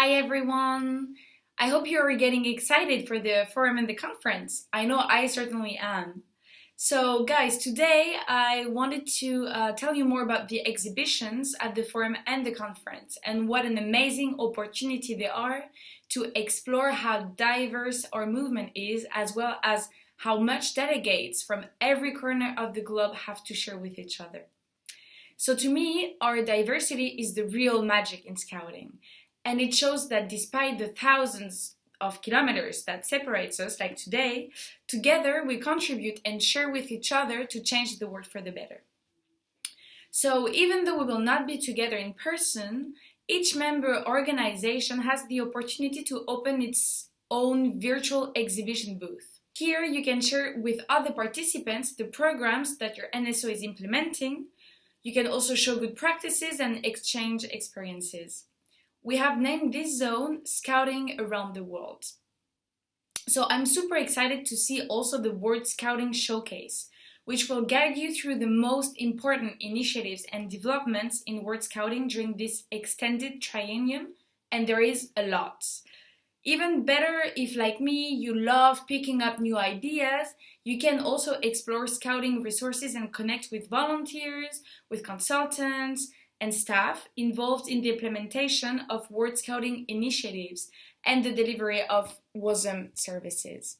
Hi everyone! I hope you are getting excited for the forum and the conference. I know I certainly am. So guys, today I wanted to uh, tell you more about the exhibitions at the forum and the conference and what an amazing opportunity they are to explore how diverse our movement is as well as how much delegates from every corner of the globe have to share with each other. So to me, our diversity is the real magic in scouting and it shows that despite the thousands of kilometers that separates us, like today, together we contribute and share with each other to change the world for the better. So even though we will not be together in person, each member organization has the opportunity to open its own virtual exhibition booth. Here you can share with other participants the programs that your NSO is implementing. You can also show good practices and exchange experiences we have named this zone Scouting Around the World. So I'm super excited to see also the World Scouting Showcase, which will guide you through the most important initiatives and developments in World Scouting during this extended triennium, and there is a lot. Even better if, like me, you love picking up new ideas, you can also explore scouting resources and connect with volunteers, with consultants, and staff involved in the implementation of World Scouting initiatives and the delivery of WOSM services.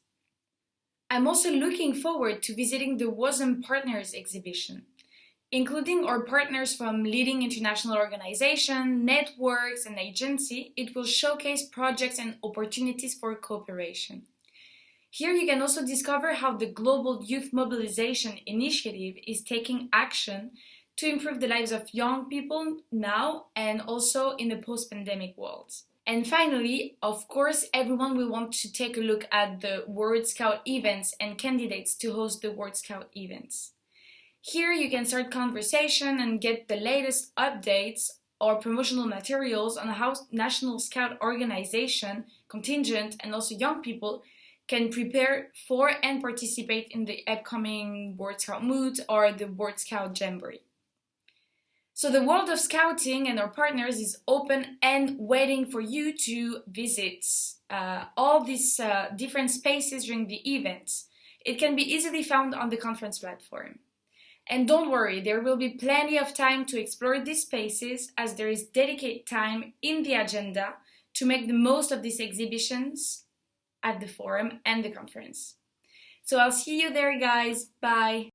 I'm also looking forward to visiting the WOSM Partners exhibition, including our partners from leading international organizations, networks and agencies, it will showcase projects and opportunities for cooperation. Here you can also discover how the Global Youth Mobilization Initiative is taking action to improve the lives of young people now and also in the post-pandemic world. And finally, of course, everyone will want to take a look at the World Scout events and candidates to host the World Scout events. Here you can start conversation and get the latest updates or promotional materials on how National Scout Organization, contingent and also young people can prepare for and participate in the upcoming World Scout Moot or the World Scout Jamboree. So the world of scouting and our partners is open and waiting for you to visit uh, all these uh, different spaces during the event. It can be easily found on the conference platform. And don't worry, there will be plenty of time to explore these spaces as there is dedicated time in the agenda to make the most of these exhibitions at the forum and the conference. So I'll see you there guys, bye!